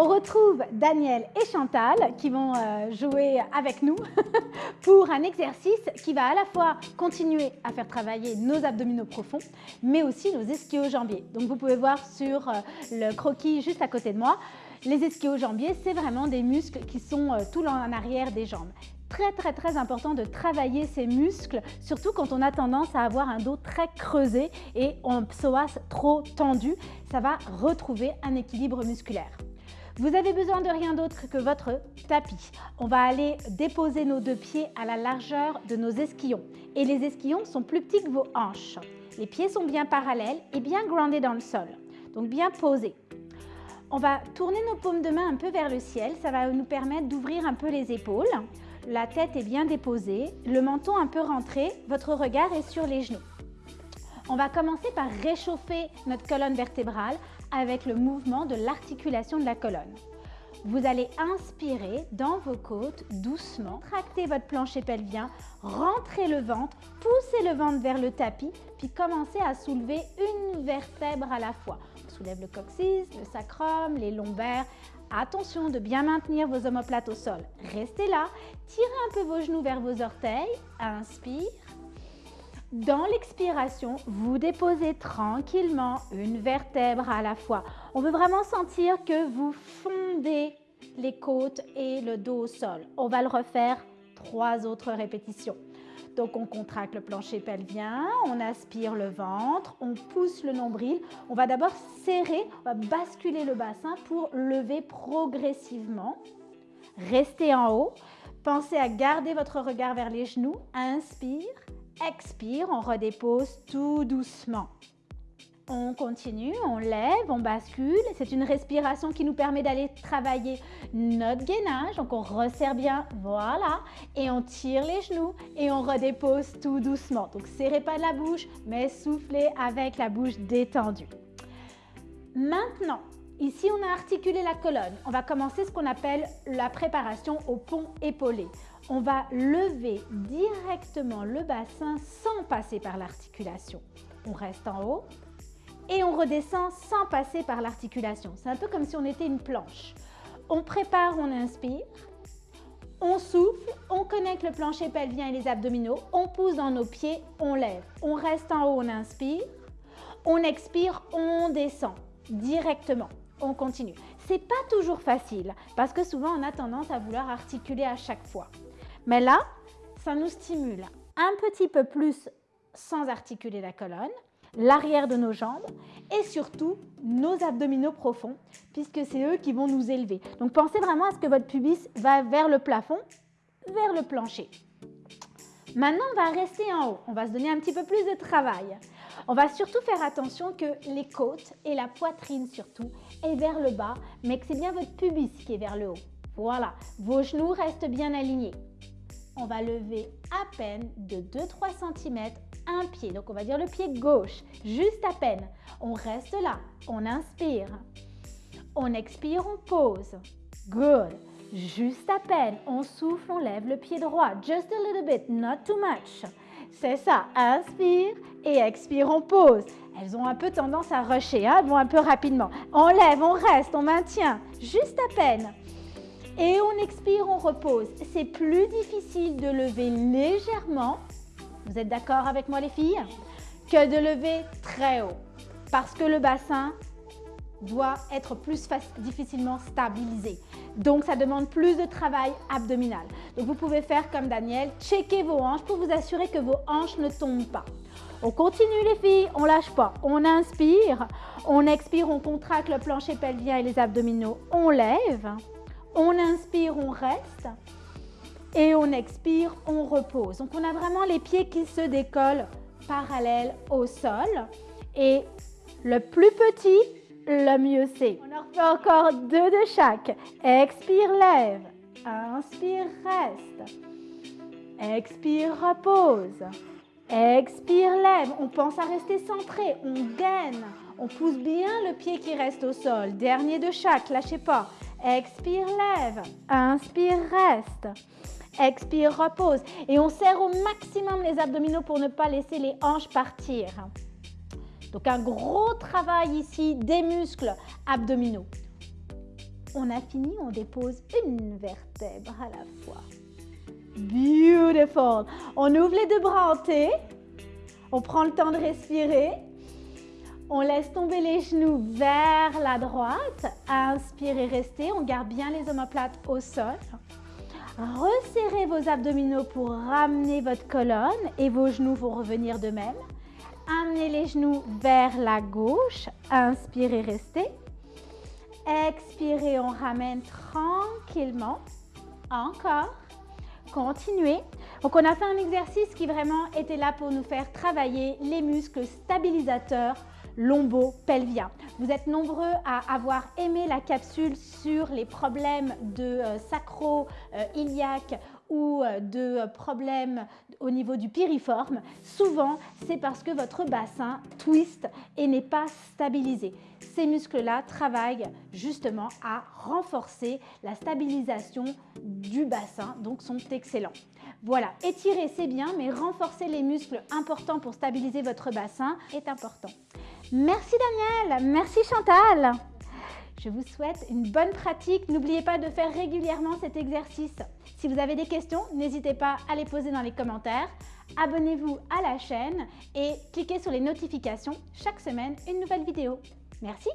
On retrouve Daniel et Chantal qui vont euh, jouer avec nous pour un exercice qui va à la fois continuer à faire travailler nos abdominaux profonds, mais aussi nos ischio-jambiers. Donc vous pouvez voir sur euh, le croquis juste à côté de moi, les ischio-jambiers, c'est vraiment des muscles qui sont euh, tout en arrière des jambes très très très important de travailler ces muscles, surtout quand on a tendance à avoir un dos très creusé et un psoas trop tendu. Ça va retrouver un équilibre musculaire. Vous avez besoin de rien d'autre que votre tapis. On va aller déposer nos deux pieds à la largeur de nos esquillons. Et les esquillons sont plus petits que vos hanches. Les pieds sont bien parallèles et bien groundés dans le sol, donc bien posés. On va tourner nos paumes de main un peu vers le ciel, ça va nous permettre d'ouvrir un peu les épaules la tête est bien déposée, le menton un peu rentré, votre regard est sur les genoux. On va commencer par réchauffer notre colonne vertébrale avec le mouvement de l'articulation de la colonne. Vous allez inspirer dans vos côtes doucement, tracter votre plancher pelvien, rentrer le ventre, pousser le ventre vers le tapis, puis commencer à soulever une vertèbre à la fois. On soulève le coccyx, le sacrum, les lombaires, Attention de bien maintenir vos omoplates au sol. Restez là, tirez un peu vos genoux vers vos orteils. Inspire. Dans l'expiration, vous déposez tranquillement une vertèbre à la fois. On veut vraiment sentir que vous fondez les côtes et le dos au sol. On va le refaire trois autres répétitions. Donc on contracte le plancher pelvien, on aspire le ventre, on pousse le nombril. On va d'abord serrer, on va basculer le bassin pour lever progressivement. Restez en haut. Pensez à garder votre regard vers les genoux. Inspire, expire, on redépose tout doucement. On continue, on lève, on bascule. C'est une respiration qui nous permet d'aller travailler notre gainage. Donc on resserre bien, voilà. Et on tire les genoux et on redépose tout doucement. Donc serrez pas la bouche, mais soufflez avec la bouche détendue. Maintenant, ici on a articulé la colonne. On va commencer ce qu'on appelle la préparation au pont épaulé. On va lever directement le bassin sans passer par l'articulation. On reste en haut, et on redescend sans passer par l'articulation. C'est un peu comme si on était une planche. On prépare, on inspire, on souffle, on connecte le plancher pelvien et les abdominaux, on pousse dans nos pieds, on lève. On reste en haut, on inspire, on expire, on descend directement. On continue. C'est pas toujours facile parce que souvent on a tendance à vouloir articuler à chaque fois. Mais là, ça nous stimule un petit peu plus sans articuler la colonne l'arrière de nos jambes et surtout nos abdominaux profonds puisque c'est eux qui vont nous élever. Donc pensez vraiment à ce que votre pubis va vers le plafond, vers le plancher. Maintenant, on va rester en haut. On va se donner un petit peu plus de travail. On va surtout faire attention que les côtes et la poitrine surtout est vers le bas, mais que c'est bien votre pubis qui est vers le haut. Voilà, vos genoux restent bien alignés. On va lever à peine de 2-3 cm un pied. Donc, on va dire le pied gauche, juste à peine. On reste là. On inspire. On expire, on pose. Good. Juste à peine. On souffle, on lève le pied droit. Just a little bit, not too much. C'est ça. Inspire et expire, on pose. Elles ont un peu tendance à rusher, hein? elles vont un peu rapidement. On lève, on reste, on maintient. Juste à peine. Et on expire, on repose. C'est plus difficile de lever légèrement vous êtes d'accord avec moi les filles Que de lever très haut. Parce que le bassin doit être plus difficilement stabilisé. Donc, ça demande plus de travail abdominal. Donc, vous pouvez faire comme Daniel, checker vos hanches pour vous assurer que vos hanches ne tombent pas. On continue les filles, on lâche pas. On inspire, on expire, on contracte le plancher pelvien et les abdominaux, on lève. On inspire, on reste et on expire, on repose. Donc on a vraiment les pieds qui se décollent parallèles au sol et le plus petit, le mieux c'est. On en refait encore deux de chaque. Expire, lève. Inspire, reste. Expire, repose. Expire, lève. On pense à rester centré. On gaine. On pousse bien le pied qui reste au sol. Dernier de chaque, lâchez pas. Expire, lève. Inspire, reste. Expire, repose. Et on serre au maximum les abdominaux pour ne pas laisser les hanches partir. Donc un gros travail ici des muscles abdominaux. On a fini, on dépose une vertèbre à la fois. Beautiful. On ouvre les deux bras en T. On prend le temps de respirer. On laisse tomber les genoux vers la droite. Inspirez, restez. On garde bien les omoplates au sol. Resserrez vos abdominaux pour ramener votre colonne et vos genoux vont revenir de même. Les genoux vers la gauche. Inspirez, restez. Expirez, on ramène tranquillement. Encore. Continuez. Donc on a fait un exercice qui vraiment était là pour nous faire travailler les muscles stabilisateurs lombo-pelvien. Vous êtes nombreux à avoir aimé la capsule sur les problèmes de euh, sacro-iliaque euh, ou euh, de problèmes au niveau du piriforme, souvent c'est parce que votre bassin twist et n'est pas stabilisé. Ces muscles-là travaillent justement à renforcer la stabilisation du bassin, donc sont excellents. Voilà, étirer c'est bien, mais renforcer les muscles importants pour stabiliser votre bassin est important. Merci Daniel, merci Chantal. Je vous souhaite une bonne pratique. N'oubliez pas de faire régulièrement cet exercice. Si vous avez des questions, n'hésitez pas à les poser dans les commentaires. Abonnez-vous à la chaîne et cliquez sur les notifications. Chaque semaine, une nouvelle vidéo. Merci.